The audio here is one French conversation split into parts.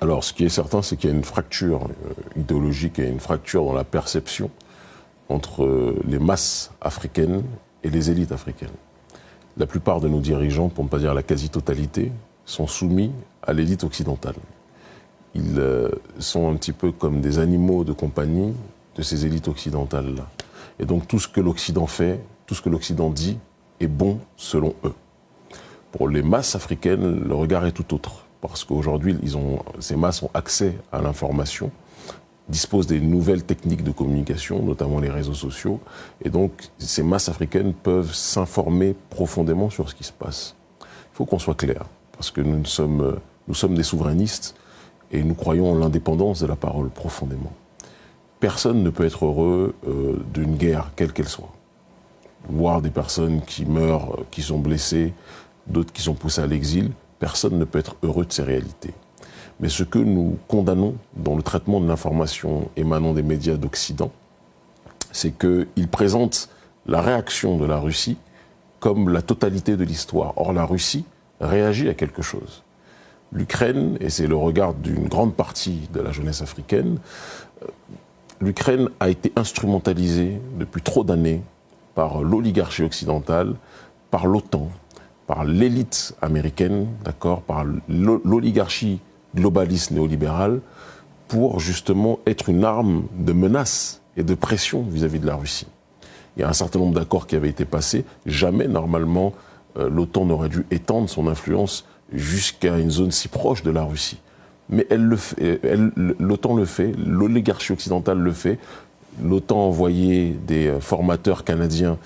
Alors, ce qui est certain, c'est qu'il y a une fracture euh, idéologique et une fracture dans la perception entre euh, les masses africaines et les élites africaines. La plupart de nos dirigeants, pour ne pas dire la quasi-totalité, sont soumis à l'élite occidentale. Ils euh, sont un petit peu comme des animaux de compagnie de ces élites occidentales-là. Et donc tout ce que l'Occident fait, tout ce que l'Occident dit, est bon selon eux. Pour les masses africaines, le regard est tout autre parce qu'aujourd'hui, ces masses ont accès à l'information, disposent des nouvelles techniques de communication, notamment les réseaux sociaux, et donc ces masses africaines peuvent s'informer profondément sur ce qui se passe. Il faut qu'on soit clair, parce que nous sommes, des souverainistes et nous croyons en l'indépendance de la parole profondément. Personne ne peut être heureux euh, d'une guerre, quelle qu'elle soit. Voir des personnes qui meurent, qui sont blessées, d'autres qui sont poussées à l'exil, personne ne peut être heureux de ces réalités. Mais ce que nous condamnons dans le traitement de l'information émanant des médias d'Occident, c'est qu'ils présentent la réaction de la Russie comme la totalité de l'histoire. Or, la Russie réagit à quelque chose. L'Ukraine, et c'est le regard d'une grande partie de la jeunesse africaine, euh, l'Ukraine a été instrumentalisée depuis trop d'années par l'oligarchie occidentale, par l'OTAN, par l'élite américaine, d'accord, par l'oligarchie globaliste néolibérale, pour justement être une arme de menace et de pression vis-à-vis de la Russie. Il y a un certain nombre d'accords qui avaient été passés. Jamais, normalement, euh, l'OTAN n'aurait dû étendre son influence jusqu'à une zone si proche de la Russie. Mais l'OTAN le fait, l'oligarchie occidentale le fait. L'OTAN a envoyé des euh, formateurs canadiens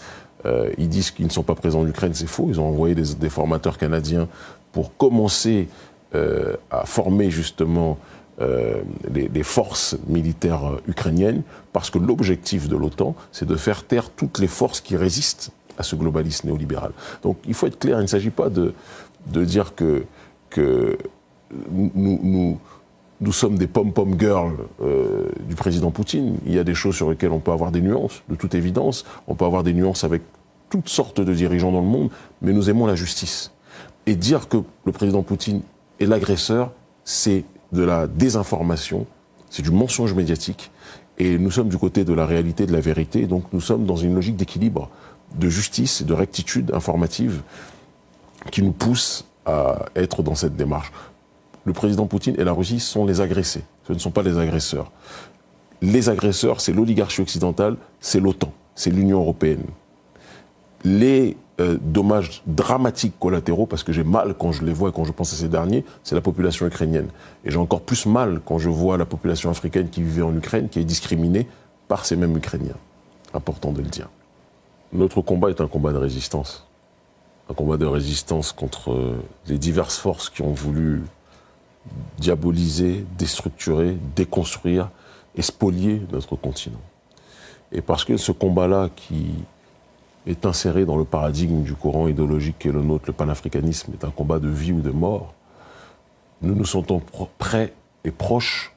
euh, ils disent qu'ils ne sont pas présents en Ukraine, c'est faux. Ils ont envoyé des, formateurs canadiens pour commencer euh, à former justement euh, les, forces militaires ukrainiennes, parce que l'objectif de l'OTAN, c'est de faire taire toutes les forces qui résistent à ce globalisme néolibéral. Donc il faut être clair, il ne s'agit pas de, de dire que, que nous nous sommes des pom-pom girls euh, du président Poutine. Il y a des choses sur lesquelles on peut avoir des nuances, de toute évidence. On peut avoir des nuances avec toutes sortes de dirigeants dans le monde, mais nous aimons la justice. Et dire que le président Poutine est l'agresseur, c'est de la désinformation, c'est du mensonge médiatique. Et nous sommes du côté de la réalité, de la vérité. Donc nous sommes dans une logique d'équilibre, de justice de rectitude informative qui nous pousse à être dans cette démarche le président Poutine et la Russie sont les agressés. Ce ne sont pas les agresseurs. Les agresseurs, c'est l'oligarchie occidentale, c'est l'OTAN, c'est l'Union européenne. Les euh, dommages dramatiques collatéraux, parce que j'ai mal quand je les vois et quand je pense à ces derniers, c'est la population ukrainienne. Et j'ai encore plus mal quand je vois la population africaine qui vivait en Ukraine, qui est discriminée par ces mêmes Ukrainiens. Important de le dire. Notre combat est un combat de résistance. Un combat de résistance contre euh, les diverses forces qui ont voulu diaboliser, déstructurer, déconstruire et notre continent. Et parce que ce combat-là qui est inséré dans le paradigme du courant idéologique qui est le nôtre, le panafricanisme, est un combat de vie ou de mort, nous nous sentons prêts et proches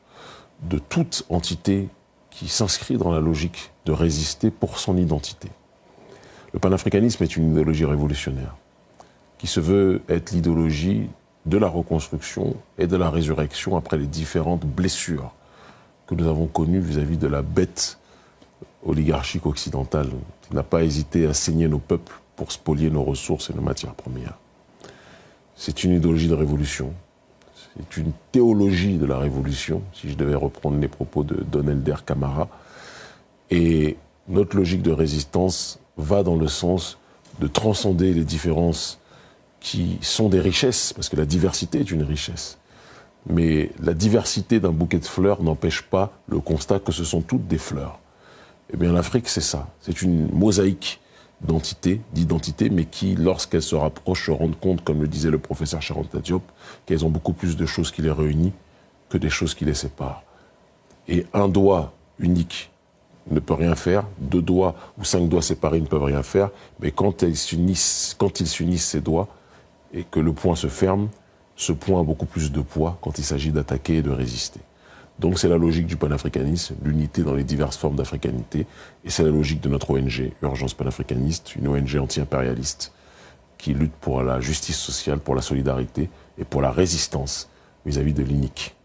de toute entité qui s'inscrit dans la logique de résister pour son identité. Le panafricanisme est une idéologie révolutionnaire qui se veut être l'idéologie de la reconstruction et de la résurrection après les différentes blessures que nous avons connues vis-à-vis de la bête oligarchique occidentale qui n'a pas hésité à saigner nos peuples pour spolier nos ressources et nos matières premières. C'est une idéologie de révolution, c'est une théologie de la révolution, si je devais reprendre les propos de Don Elder Camara. Et notre logique de résistance va dans le sens de transcender les différences qui sont des richesses, parce que la diversité est une richesse. Mais la diversité d'un bouquet de fleurs n'empêche pas le constat que ce sont toutes des fleurs. Eh bien, l'Afrique, c'est ça. C'est une mosaïque d'entités, d'identités, mais qui, lorsqu'elles se rapprochent, se rendent compte, comme le disait le professeur Charanta Diop, qu'elles ont beaucoup plus de choses qui les réunissent que des choses qui les séparent. Et un doigt unique ne peut rien faire, deux doigts ou cinq doigts séparés ne peuvent rien faire, mais quand, ils s'unissent, quand ils s'unissent ces doigts, et que le point se ferme, ce point a beaucoup plus de poids quand il s'agit d'attaquer et de résister. Donc c'est la logique du panafricanisme, l'unité dans les diverses formes d'africanité, et c'est la logique de notre ONG, Urgence panafricaniste, une ONG anti-impérialiste qui lutte pour la justice sociale, pour la solidarité et pour la résistance vis-à-vis -vis de l'inique.